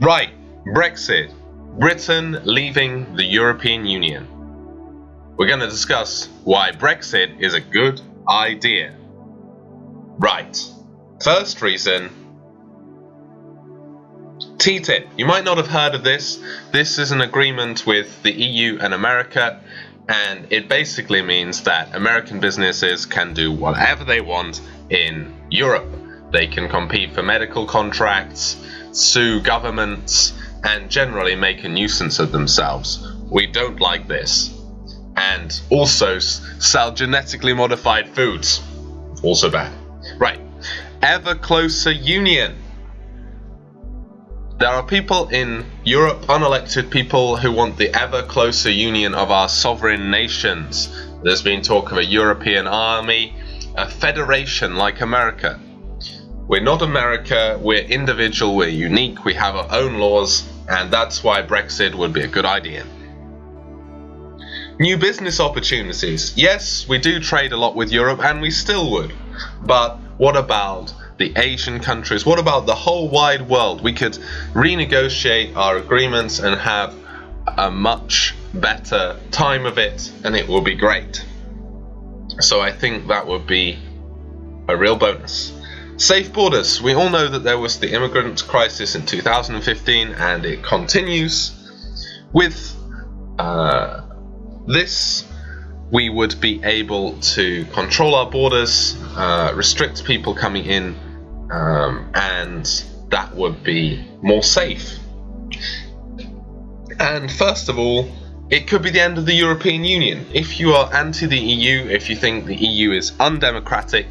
Right, Brexit. Britain leaving the European Union. We're going to discuss why Brexit is a good idea. Right, first reason TTIP. You might not have heard of this. This is an agreement with the EU and America, and it basically means that American businesses can do whatever they want in Europe. They can compete for medical contracts, sue governments, and generally make a nuisance of themselves. We don't like this. And also sell genetically modified foods. Also bad. Right. Ever closer union. There are people in Europe, unelected people, who want the ever closer union of our sovereign nations. There's been talk of a European army, a federation like America. We're not America, we're individual, we're unique, we have our own laws, and that's why Brexit would be a good idea. New business opportunities. Yes, we do trade a lot with Europe, and we still would. But what about the Asian countries? What about the whole wide world? We could renegotiate our agreements and have a much better time of it, and it will be great. So I think that would be a real bonus. Safe borders. We all know that there was the immigrant crisis in 2015 and it continues. With uh, this, we would be able to control our borders, uh, restrict people coming in, um, and that would be more safe. And first of all, it could be the end of the European Union. If you are anti the EU, if you think the EU is undemocratic,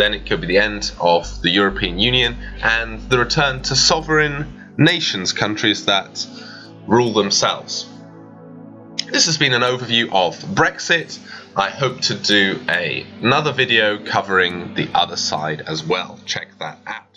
then it could be the end of the European Union and the return to sovereign nations, countries that rule themselves. This has been an overview of Brexit. I hope to do a, another video covering the other side as well. Check that out.